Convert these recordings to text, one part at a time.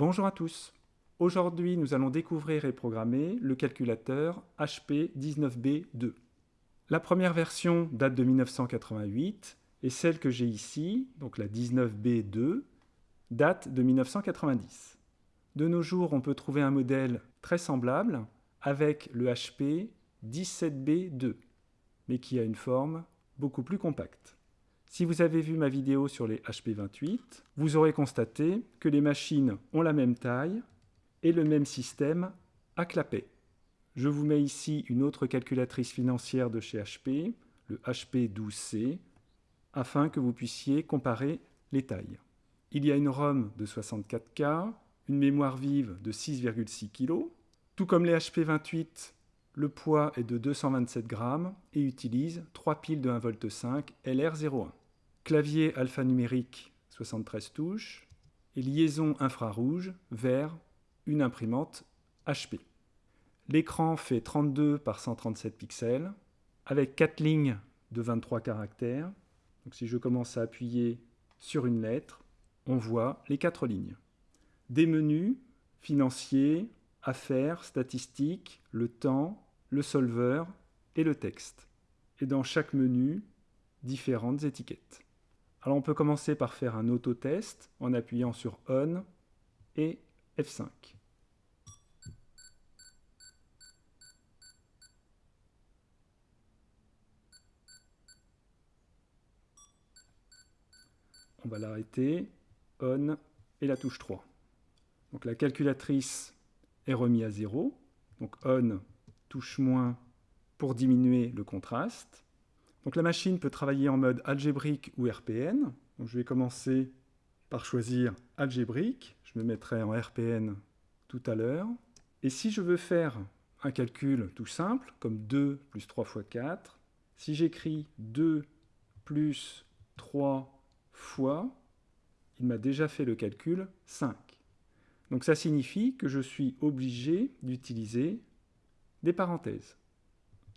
Bonjour à tous. Aujourd'hui, nous allons découvrir et programmer le calculateur HP 19B2. La première version date de 1988 et celle que j'ai ici, donc la 19B2, date de 1990. De nos jours, on peut trouver un modèle très semblable avec le HP 17B2, mais qui a une forme beaucoup plus compacte. Si vous avez vu ma vidéo sur les HP28, vous aurez constaté que les machines ont la même taille et le même système à clapet. Je vous mets ici une autre calculatrice financière de chez HP, le HP12C, afin que vous puissiez comparer les tailles. Il y a une ROM de 64K, une mémoire vive de 6,6 kg. Tout comme les HP28, le poids est de 227 grammes et utilise 3 piles de 1V5 LR01 clavier alphanumérique 73 touches et liaison infrarouge vers une imprimante HP. L'écran fait 32 par 137 pixels avec 4 lignes de 23 caractères. Si je commence à appuyer sur une lettre, on voit les 4 lignes. Des menus financiers, affaires, statistiques, le temps, le solver et le texte. Et dans chaque menu, différentes étiquettes. Alors on peut commencer par faire un autotest en appuyant sur On et F5. On va l'arrêter, On et la touche 3. Donc la calculatrice est remise à 0. Donc On, touche moins pour diminuer le contraste. Donc la machine peut travailler en mode algébrique ou RPN. Je vais commencer par choisir algébrique. Je me mettrai en RPN tout à l'heure. Et si je veux faire un calcul tout simple, comme 2 plus 3 fois 4, si j'écris 2 plus 3 fois, il m'a déjà fait le calcul 5. Donc ça signifie que je suis obligé d'utiliser des parenthèses.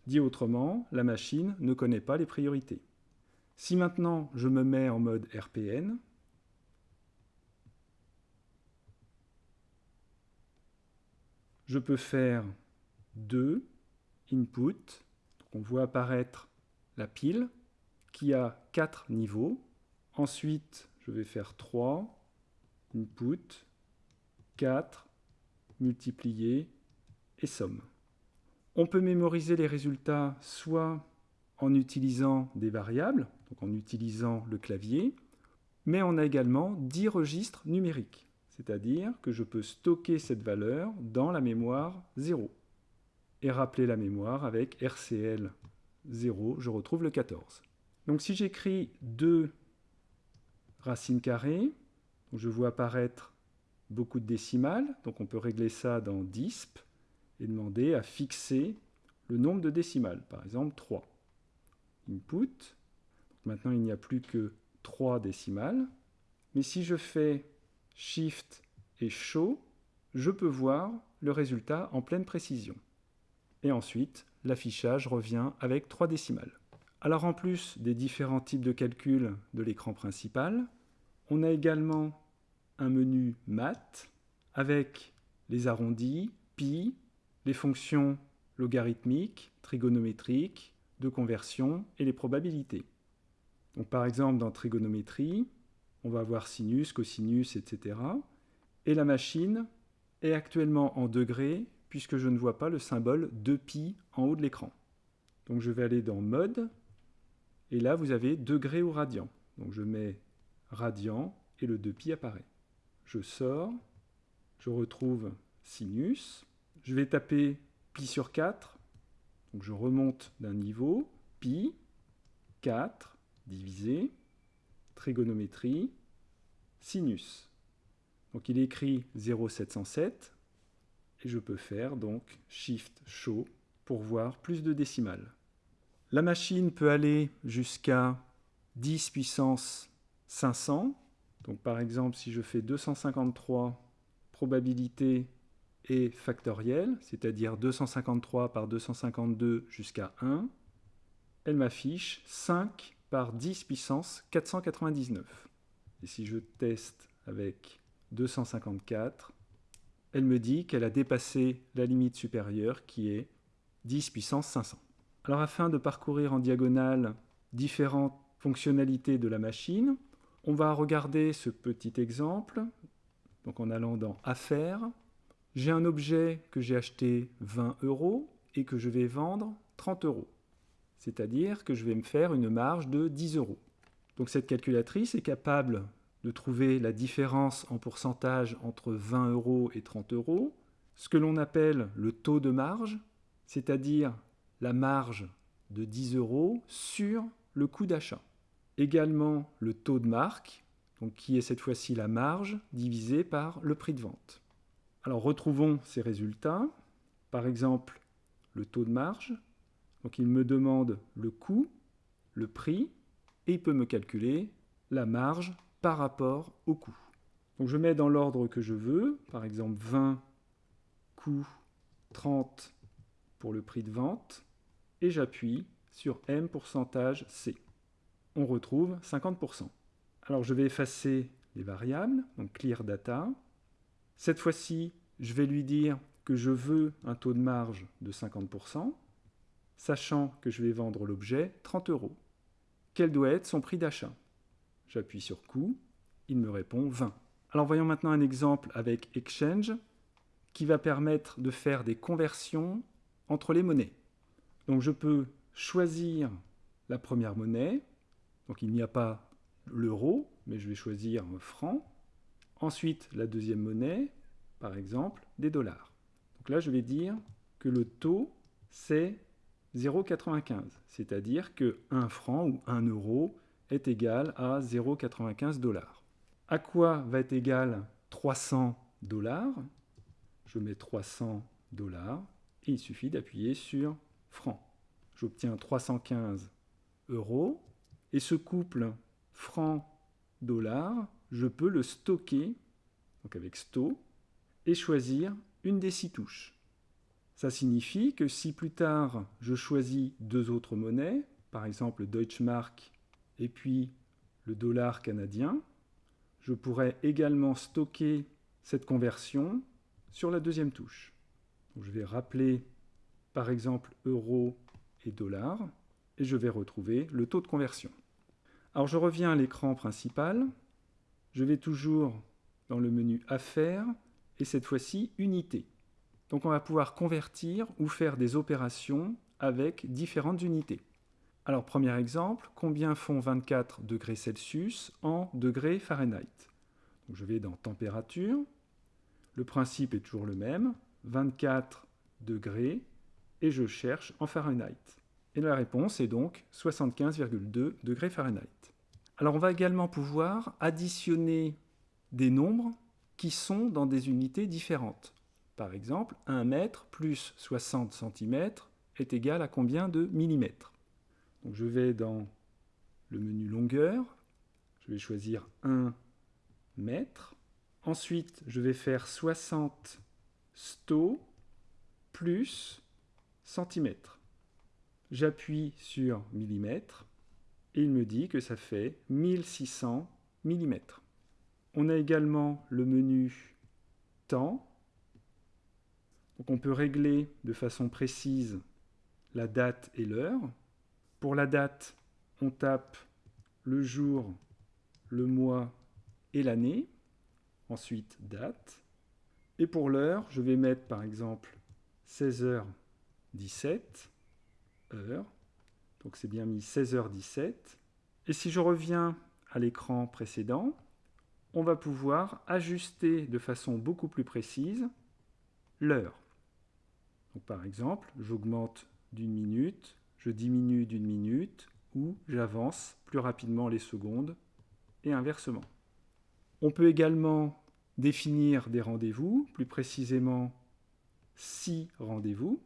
Dit autrement, la machine ne connaît pas les priorités. Si maintenant je me mets en mode RPN, je peux faire 2 input, on voit apparaître la pile qui a 4 niveaux. Ensuite, je vais faire 3 input, 4 multiplié et somme. On peut mémoriser les résultats soit en utilisant des variables, donc en utilisant le clavier, mais on a également 10 registres numériques, c'est-à-dire que je peux stocker cette valeur dans la mémoire 0 et rappeler la mémoire avec RCL 0, je retrouve le 14. Donc si j'écris 2 racines carrées, je vois apparaître beaucoup de décimales, donc on peut régler ça dans DISP, et demander à fixer le nombre de décimales, par exemple 3. Input, maintenant il n'y a plus que 3 décimales, mais si je fais Shift et Show, je peux voir le résultat en pleine précision. Et ensuite, l'affichage revient avec 3 décimales. Alors en plus des différents types de calculs de l'écran principal, on a également un menu Math avec les arrondis, pi, les fonctions logarithmiques, trigonométriques, de conversion et les probabilités. Par exemple dans trigonométrie, on va avoir sinus, cosinus, etc. Et la machine est actuellement en degrés puisque je ne vois pas le symbole 2pi en haut de l'écran. Donc je vais aller dans mode et là vous avez degrés ou radians. Donc je mets radian et le 2pi apparaît. Je sors, je retrouve sinus, je vais taper pi sur 4, donc je remonte d'un niveau, pi, 4, divisé, trigonométrie, sinus. Donc il écrit 0,707, et je peux faire donc Shift Show pour voir plus de décimales. La machine peut aller jusqu'à 10 puissance 500. Donc par exemple, si je fais 253 probabilité et factorielle, c'est-à-dire 253 par 252 jusqu'à 1, elle m'affiche 5 par 10 puissance 499. Et si je teste avec 254, elle me dit qu'elle a dépassé la limite supérieure qui est 10 puissance 500. Alors afin de parcourir en diagonale différentes fonctionnalités de la machine, on va regarder ce petit exemple. Donc en allant dans Affaires, j'ai un objet que j'ai acheté 20 euros et que je vais vendre 30 euros. C'est-à-dire que je vais me faire une marge de 10 euros. Donc cette calculatrice est capable de trouver la différence en pourcentage entre 20 euros et 30 euros, ce que l'on appelle le taux de marge, c'est-à-dire la marge de 10 euros sur le coût d'achat. Également le taux de marque, qui est cette fois-ci la marge divisée par le prix de vente. Alors retrouvons ces résultats. Par exemple, le taux de marge. Donc il me demande le coût, le prix, et il peut me calculer la marge par rapport au coût. Donc je mets dans l'ordre que je veux, par exemple 20 coût 30 pour le prix de vente, et j'appuie sur M pourcentage C. On retrouve 50%. Alors je vais effacer les variables, donc clear data. Cette fois-ci, je vais lui dire que je veux un taux de marge de 50%, sachant que je vais vendre l'objet 30 euros. Quel doit être son prix d'achat? J'appuie sur coût, il me répond 20. Alors voyons maintenant un exemple avec Exchange qui va permettre de faire des conversions entre les monnaies. Donc je peux choisir la première monnaie, donc il n'y a pas l'euro, mais je vais choisir franc. Ensuite, la deuxième monnaie, par exemple, des dollars. Donc là, je vais dire que le taux, c'est 0,95, c'est-à-dire que 1 franc ou 1 euro est égal à 0,95 dollars. À quoi va être égal 300 dollars? Je mets 300 dollars et il suffit d'appuyer sur franc. J'obtiens 315 euros et ce couple franc-dollar, je peux le stocker, donc avec sto, et choisir une des six touches. Ça signifie que si plus tard je choisis deux autres monnaies, par exemple le Deutschmark et puis le dollar canadien, je pourrais également stocker cette conversion sur la deuxième touche. je vais rappeler par exemple euro et dollar et je vais retrouver le taux de conversion. Alors je reviens à l'écran principal, je vais toujours dans le menu Affaires et cette fois-ci Unités. Donc on va pouvoir convertir ou faire des opérations avec différentes unités. Alors, premier exemple, combien font 24 degrés Celsius en degrés Fahrenheit? Je vais dans température. Le principe est toujours le même, 24 degrés, et je cherche en Fahrenheit. Et la réponse est donc 75,2 degrés Fahrenheit. Alors on va également pouvoir additionner des nombres qui sont dans des unités différentes. Par exemple, 1 mètre plus 60 cm est égal à combien de millimètres? Donc je vais dans le menu longueur, je vais choisir 1 mètre. Ensuite, je vais faire 60 sto plus centimètres. J'appuie sur millimètres et il me dit que ça fait 1600 mm. On a également le menu temps. Donc on peut régler de façon précise la date et l'heure. Pour la date, on tape le jour, le mois et l'année. Ensuite, date. Et pour l'heure, je vais mettre par exemple 16h17, heure. Donc c'est bien mis 16h17. Et si je reviens à l'écran précédent, on va pouvoir ajuster de façon beaucoup plus précise l'heure. Par exemple, j'augmente d'une minute, je diminue d'une minute ou j'avance plus rapidement les secondes et inversement. On peut également définir des rendez-vous, plus précisément six rendez-vous.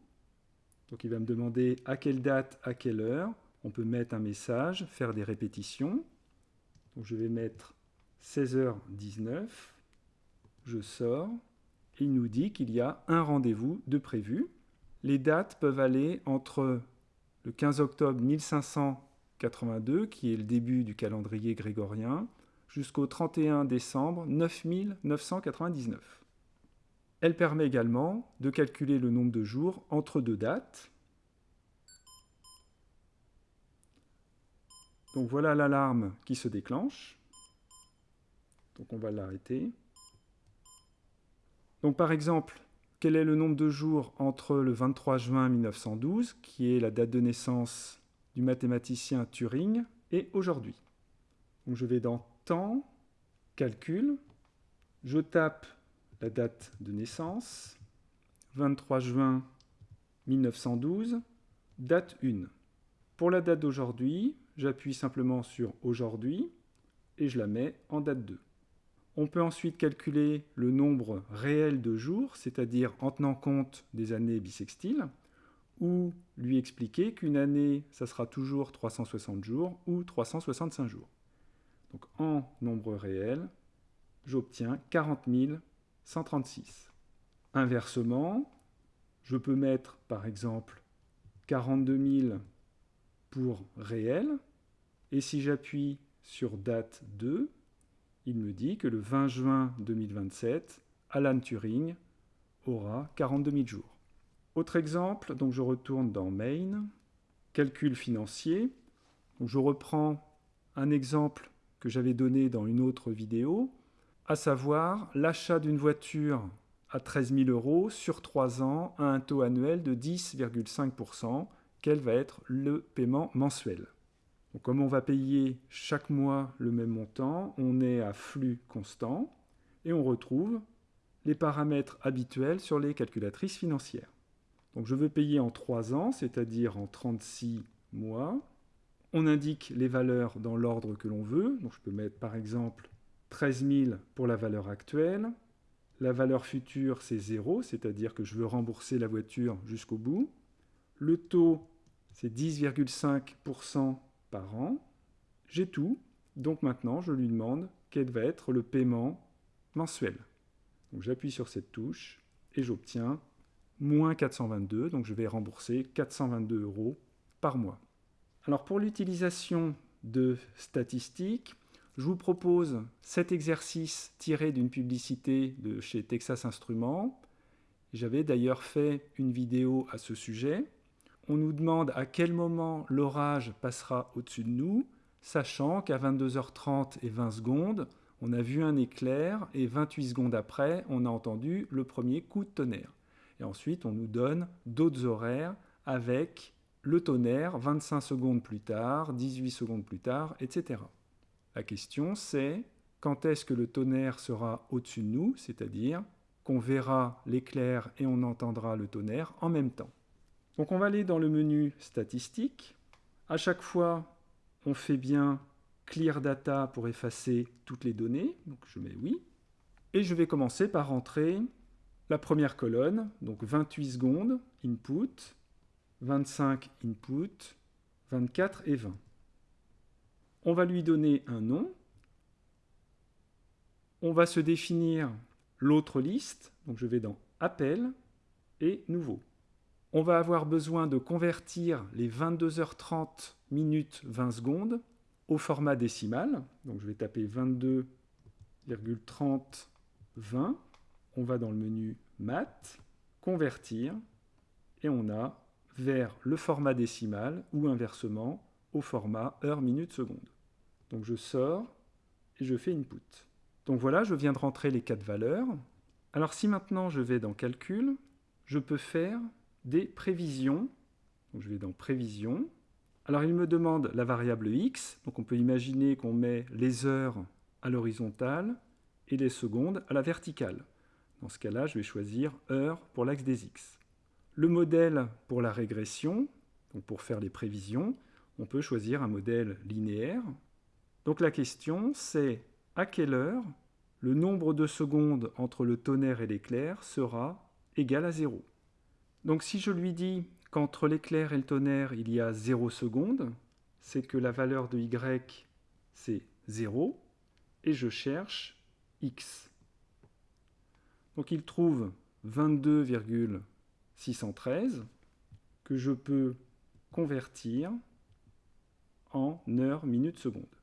Donc il va me demander à quelle date, à quelle heure. On peut mettre un message, faire des répétitions. Donc je vais mettre 16h19, je sors, il nous dit qu'il y a un rendez-vous de prévu. Les dates peuvent aller entre le 15 octobre 1582, qui est le début du calendrier grégorien, jusqu'au 31 décembre 9999. Elle permet également de calculer le nombre de jours entre deux dates. Donc voilà l'alarme qui se déclenche. Donc on va l'arrêter. Donc par exemple, quel est le nombre de jours entre le 23 juin 1912, qui est la date de naissance du mathématicien Turing, et aujourd'hui? Je vais dans Temps, Calcul, je tape la date de naissance, 23 juin 1912, date 1. Pour la date d'aujourd'hui, j'appuie simplement sur Aujourd'hui et je la mets en date 2. On peut ensuite calculer le nombre réel de jours, c'est-à-dire en tenant compte des années bissextiles, ou lui expliquer qu'une année, ça sera toujours 360 jours ou 365 jours. Donc en nombre réel, j'obtiens 40 136. Inversement, je peux mettre par exemple 42 000 pour réel, et si j'appuie sur date 2, il me dit que le 20 juin 2027, Alan Turing aura 42 000 jours. Autre exemple, donc je retourne dans Main, calcul financier. je reprends un exemple que j'avais donné dans une autre vidéo, à savoir l'achat d'une voiture à 13 000 euros sur 3 ans à un taux annuel de 10,5%. Quel va être le paiement mensuel? Comme on va payer chaque mois le même montant, on est à flux constant et on retrouve les paramètres habituels sur les calculatrices financières. Donc je veux payer en 3 ans, c'est-à-dire en 36 mois. On indique les valeurs dans l'ordre que l'on veut. Donc je peux mettre par exemple 13 000 pour la valeur actuelle. La valeur future, c'est 0, c'est-à-dire que je veux rembourser la voiture jusqu'au bout. Le taux, c'est 10,5% par an. J'ai tout, donc maintenant je lui demande quel va être le paiement mensuel. Donc j'appuie sur cette touche et j'obtiens moins 422, donc je vais rembourser 422 euros par mois. Alors pour l'utilisation de statistiques, je vous propose cet exercice tiré d'une publicité de chez Texas Instruments. J'avais d'ailleurs fait une vidéo à ce sujet on nous demande à quel moment l'orage passera au-dessus de nous, sachant qu'à 22h30 et 20 secondes, on a vu un éclair et 28 secondes après, on a entendu le premier coup de tonnerre. Et ensuite, on nous donne d'autres horaires avec le tonnerre 25 secondes plus tard, 18 secondes plus tard, etc. La question c'est quand est-ce que le tonnerre sera au-dessus de nous, c'est-à-dire qu'on verra l'éclair et on entendra le tonnerre en même temps. Donc on va aller dans le menu Statistiques. À chaque fois, on fait bien Clear Data pour effacer toutes les données. Donc je mets oui. Et je vais commencer par rentrer la première colonne, donc 28 secondes, input, 25 input, 24 et 20. On va lui donner un nom. On va se définir l'autre liste. Donc je vais dans Appel et Nouveau on va avoir besoin de convertir les 22h30 minutes 20 secondes au format décimal. Donc je vais taper 22,30 20. On va dans le menu Math, Convertir, et on a vers le format décimal ou inversement au format heure minute seconde. Donc je sors et je fais Input. Donc voilà, je viens de rentrer les quatre valeurs. Alors si maintenant je vais dans Calcul, je peux faire des prévisions. Donc je vais dans Prévisions. Alors il me demande la variable x, donc on peut imaginer qu'on met les heures à l'horizontale et les secondes à la verticale. Dans ce cas-là, je vais choisir heure pour l'axe des x. Le modèle pour la régression, donc pour faire les prévisions, on peut choisir un modèle linéaire. Donc la question c'est à quelle heure le nombre de secondes entre le tonnerre et l'éclair sera égal à 0. Donc si je lui dis qu'entre l'éclair et le tonnerre, il y a 0 secondes, c'est que la valeur de y, c'est 0, et je cherche x. Donc il trouve 22,613 que je peux convertir en heures, minutes, secondes.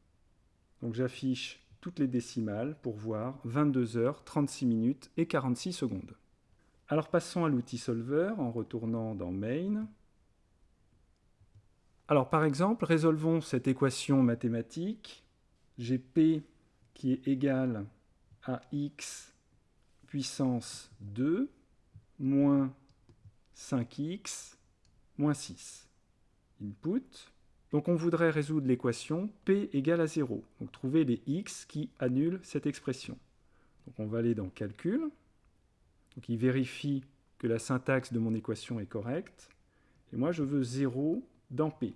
Donc j'affiche toutes les décimales pour voir 22 heures, 36 minutes et 46 secondes. Alors passons à l'outil solver en retournant dans Main. Alors par exemple, résolvons cette équation mathématique. J'ai P qui est égal à x puissance 2 moins 5x moins 6. Input. Donc on voudrait résoudre l'équation P égale à 0. Donc trouver les x qui annulent cette expression. On va aller dans Calcul. Donc il vérifie que la syntaxe de mon équation est correcte. Et moi je veux 0 dans P.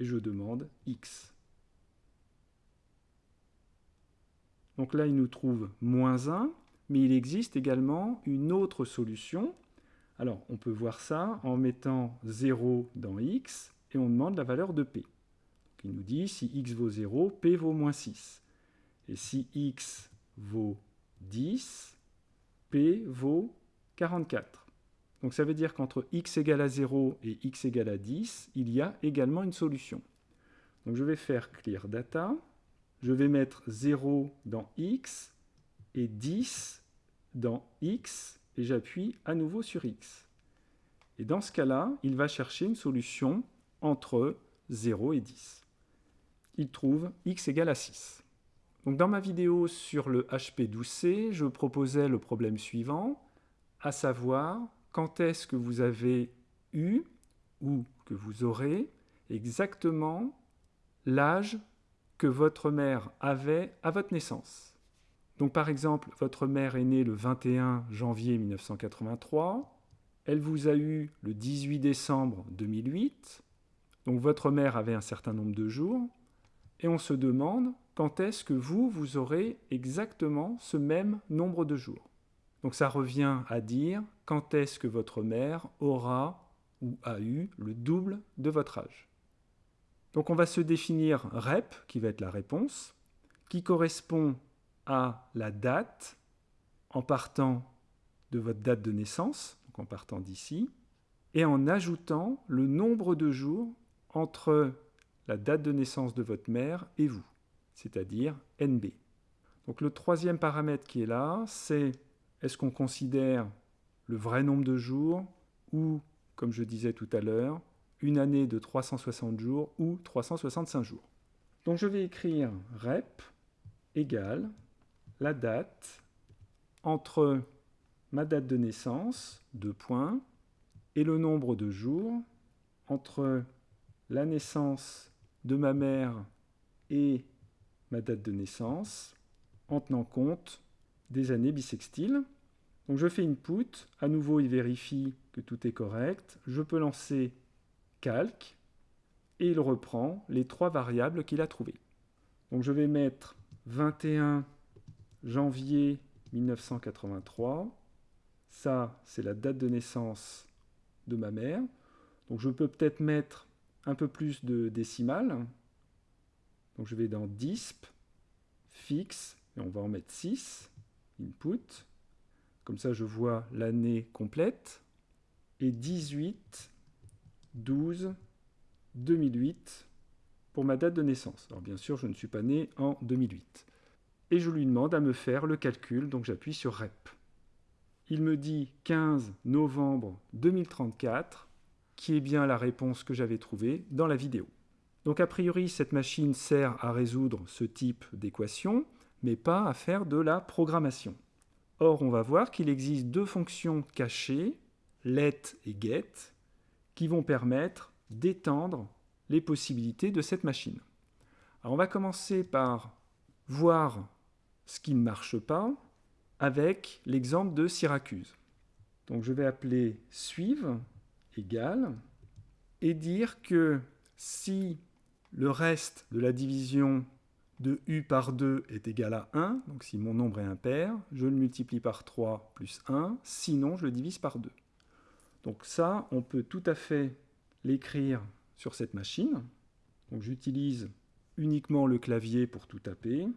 Et je demande x. Donc là il nous trouve moins 1 mais il existe également une autre solution. Alors, on peut voir ça en mettant 0 dans x, on demande la valeur de p. il nous dit si x vaut 0, p vaut moins 6. Et si x vaut 10, p vaut 44. Donc ça veut dire qu'entre x égale à 0 et x égale à 10, il y a également une solution. Donc je vais faire clear data, je vais mettre 0 dans x, et 10 dans x, et j'appuie à nouveau sur x. Et dans ce cas-là, il va chercher une solution entre 0 et 10. Il trouve x égale à 6. Donc dans ma vidéo sur le HP12C, je proposais le problème suivant, à savoir quand est-ce que vous avez eu ou que vous aurez exactement l'âge que votre mère avait à votre naissance. Donc par exemple, votre mère est née le 21 janvier 1983, elle vous a eu le 18 décembre 2008, donc votre mère avait un certain nombre de jours, et on se demande quand est-ce que vous, vous aurez exactement ce même nombre de jours. Donc ça revient à dire quand est-ce que votre mère aura ou a eu le double de votre âge. Donc on va se définir REP, qui va être la réponse, qui correspond à la date en partant de votre date de naissance, donc en partant d'ici, et en ajoutant le nombre de jours entre la date de naissance de votre mère et vous, c'est-à-dire NB. Donc le troisième paramètre qui est là, c'est est-ce qu'on considère le vrai nombre de jours ou, comme je disais tout à l'heure, une année de 360 jours ou 365 jours. Donc je vais écrire rep égale la date entre ma date de naissance, deux points, et le nombre de jours entre la naissance de ma mère et ma date de naissance, en tenant compte des années bissextiles. Donc je fais input, à nouveau il vérifie que tout est correct, je peux lancer calque, et il reprend les trois variables qu'il a trouvées. Donc je vais mettre 21 janvier 1983. Ça, c'est la date de naissance de ma mère. Donc je peux peut-être mettre un peu plus de décimales. Donc je vais dans DISP, fixe, et on va en mettre 6, input. Comme ça, je vois l'année complète. Et 18, 12, 2008 pour ma date de naissance. Alors bien sûr, je ne suis pas né en 2008 et je lui demande à me faire le calcul, donc j'appuie sur REP. Il me dit 15 novembre 2034, qui est bien la réponse que j'avais trouvée dans la vidéo. Donc a priori, cette machine sert à résoudre ce type d'équation, mais pas à faire de la programmation. Or, on va voir qu'il existe deux fonctions cachées, let et get, qui vont permettre d'étendre les possibilités de cette machine. Alors on va commencer par voir ce qui ne marche pas avec l'exemple de Syracuse. Donc je vais appeler suivre égal et dire que si le reste de la division de u par 2 est égal à 1, donc si mon nombre est impair, je le multiplie par 3 plus 1, sinon je le divise par 2. Donc ça, on peut tout à fait l'écrire sur cette machine. Donc j'utilise uniquement le clavier pour tout taper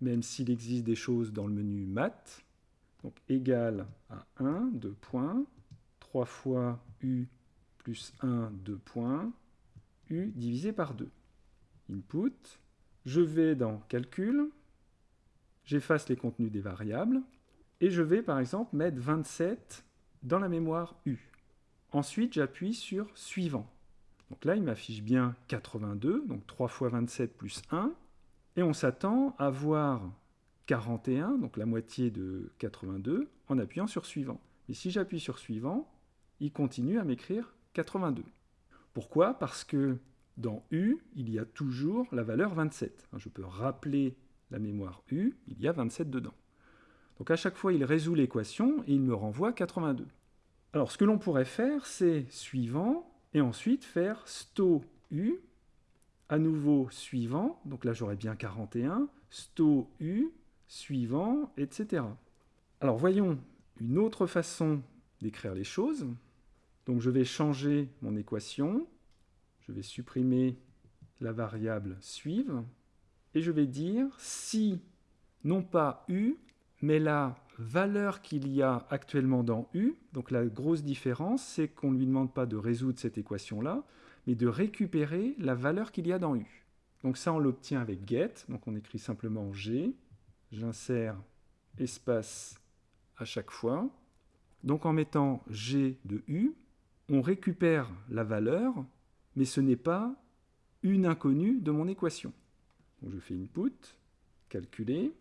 même s'il existe des choses dans le menu maths. Donc égal à 1, 2 points, 3 fois u plus 1, 2 points, u divisé par 2. Input, je vais dans calcul, j'efface les contenus des variables, et je vais par exemple mettre 27 dans la mémoire U. Ensuite, j'appuie sur « Suivant ». Donc là, il m'affiche bien 82, donc 3 fois 27 plus 1, et on s'attend à voir 41, donc la moitié de 82, en appuyant sur Suivant. Mais si j'appuie sur Suivant, il continue à m'écrire 82. Pourquoi? Parce que dans U, il y a toujours la valeur 27. Je peux rappeler la mémoire U, il y a 27 dedans. Donc à chaque fois, il résout l'équation et il me renvoie 82. Alors ce que l'on pourrait faire, c'est suivant, et ensuite faire sto U, à nouveau suivant, donc là j'aurais bien 41, sto U, suivant, etc. Alors voyons une autre façon d'écrire les choses. Donc je vais changer mon équation, je vais supprimer la variable suive, et je vais dire si, non pas U, mais la valeur qu'il y a actuellement dans U, donc la grosse différence, c'est qu'on ne lui demande pas de résoudre cette équation-là, mais de récupérer la valeur qu'il y a dans U. Donc ça, on l'obtient avec get, donc on écrit simplement G, j'insère espace à chaque fois. Donc en mettant G de U, on récupère la valeur, mais ce n'est pas une inconnue de mon équation. Je fais input, calculer,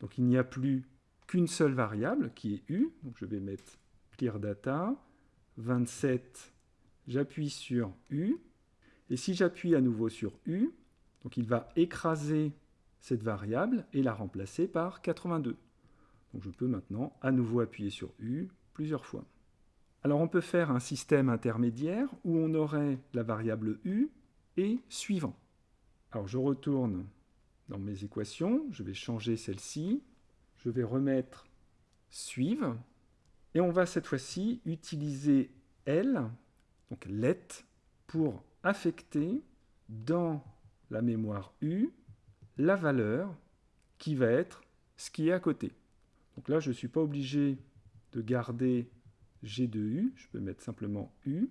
donc il n'y a plus qu'une seule variable qui est U, je vais mettre clear data, 27, j'appuie sur U, et si j'appuie à nouveau sur U, donc il va écraser cette variable et la remplacer par 82. Donc je peux maintenant à nouveau appuyer sur U plusieurs fois. Alors on peut faire un système intermédiaire où on aurait la variable U et suivant. Alors je retourne dans mes équations, je vais changer celle-ci, je vais remettre suivre, et on va cette fois-ci utiliser L, donc let, pour affecter dans la mémoire U la valeur qui va être ce qui est à côté. Donc là, je ne suis pas obligé de garder G de U, je peux mettre simplement U.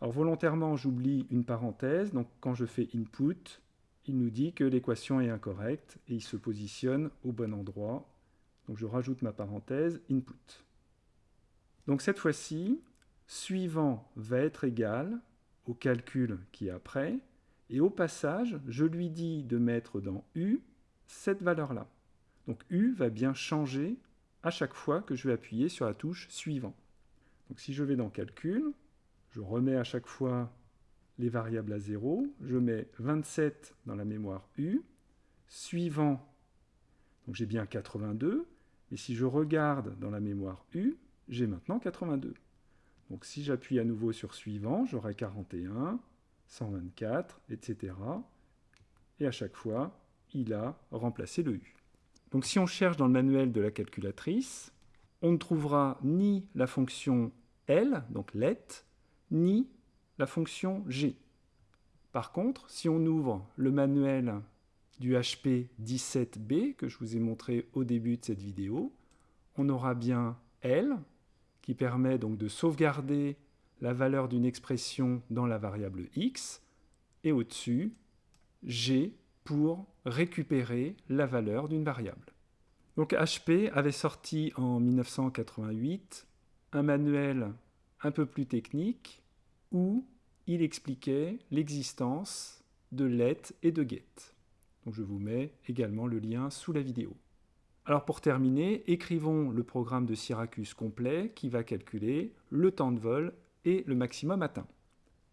Alors volontairement, j'oublie une parenthèse, donc quand je fais input, il nous dit que l'équation est incorrecte et il se positionne au bon endroit. Donc je rajoute ma parenthèse input. Donc cette fois-ci, suivant va être égal au calcul qui est après, et au passage, je lui dis de mettre dans U cette valeur-là. Donc U va bien changer à chaque fois que je vais appuyer sur la touche suivant. Donc si je vais dans calcul, je remets à chaque fois les variables à 0, je mets 27 dans la mémoire U, suivant, donc j'ai bien 82, et si je regarde dans la mémoire U, j'ai maintenant 82. Donc si j'appuie à nouveau sur suivant, j'aurai 41, 124, etc. Et à chaque fois, il a remplacé le U. Donc si on cherche dans le manuel de la calculatrice, on ne trouvera ni la fonction L, donc let, ni la fonction G. Par contre, si on ouvre le manuel du HP 17B que je vous ai montré au début de cette vidéo, on aura bien L qui permet donc de sauvegarder la valeur d'une expression dans la variable x et au-dessus G pour récupérer la valeur d'une variable. Donc HP avait sorti en 1988 un manuel un peu plus technique où il expliquait l'existence de let et de get. Je vous mets également le lien sous la vidéo. Alors pour terminer, écrivons le programme de Syracuse complet qui va calculer le temps de vol et le maximum atteint.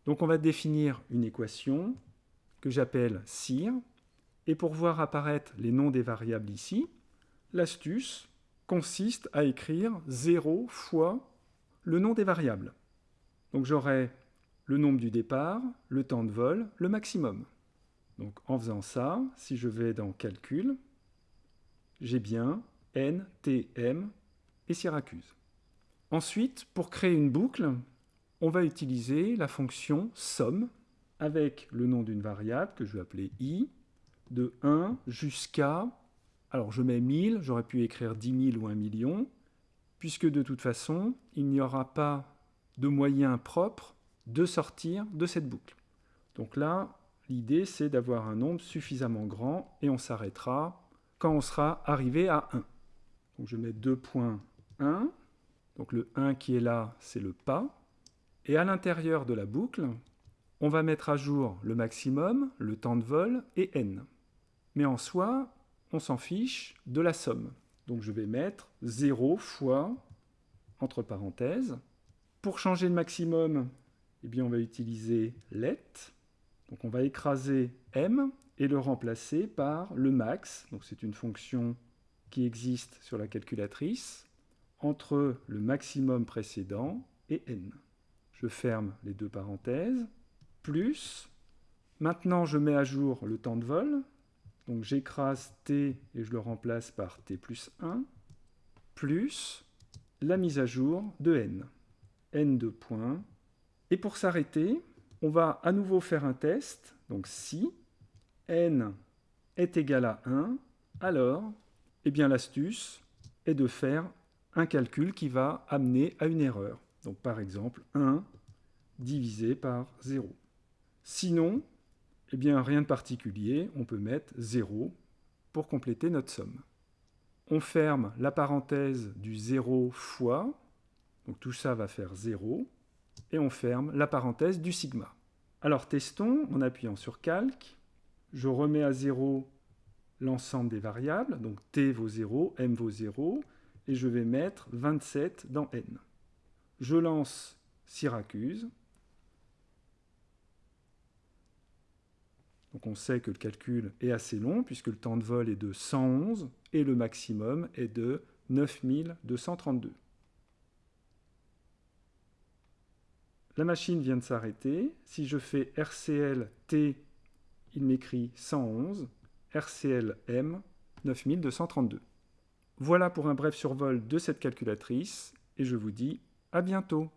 Donc on va définir une équation que j'appelle CIR, et pour voir apparaître les noms des variables ici, l'astuce consiste à écrire 0 fois le nom des variables. Donc j'aurai le nombre du départ, le temps de vol, le maximum. Donc en faisant ça, si je vais dans Calcul, j'ai bien N, T, M et Syracuse. Ensuite, pour créer une boucle, on va utiliser la fonction somme avec le nom d'une variable que je vais appeler i, de 1 jusqu'à, alors je mets 1000, j'aurais pu écrire 10 000 ou 1 million, puisque de toute façon, il n'y aura pas de moyen propre de sortir de cette boucle. Donc là, l'idée c'est d'avoir un nombre suffisamment grand et on s'arrêtera quand on sera arrivé à 1. Donc je mets 2.1. Donc le 1 qui est là, c'est le pas. Et à l'intérieur de la boucle, on va mettre à jour le maximum, le temps de vol et n. Mais en soi, on s'en fiche de la somme. Donc je vais mettre 0 fois, entre parenthèses. Pour changer le maximum, eh bien on va utiliser let. Donc on va écraser m et le remplacer par le max. Donc c'est une fonction qui existe sur la calculatrice entre le maximum précédent et n. Je ferme les deux parenthèses, plus, maintenant je mets à jour le temps de vol, donc j'écrase t et je le remplace par t plus 1, plus la mise à jour de n, n de points. Et pour s'arrêter, on va à nouveau faire un test, donc si n est égal à 1, alors, eh bien l'astuce est de faire un calcul qui va amener à une erreur. Donc par exemple, 1 divisé par 0. Sinon, eh bien rien de particulier, on peut mettre 0 pour compléter notre somme. On ferme la parenthèse du 0 fois, donc tout ça va faire 0, et on ferme la parenthèse du sigma. Alors testons en appuyant sur Calque. Je remets à 0 l'ensemble des variables, donc t vaut 0, m vaut 0, et je vais mettre 27 dans n. Je lance Syracuse. Donc on sait que le calcul est assez long puisque le temps de vol est de 111 et le maximum est de 9232. La machine vient de s'arrêter. Si je fais RCL T, il m'écrit 111, RCL M 9232. Voilà pour un bref survol de cette calculatrice et je vous dis à bientôt.